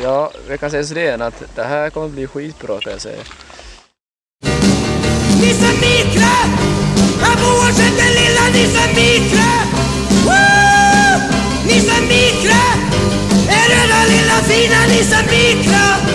Ja, vi kan säga sådär att det här kommer bli skitbra kan jag säga. Nisse Mikra! Han bor den lilla Nisse Mikra! Woo! Nisse Mikra! Är du den lilla fina Nisse Mikra?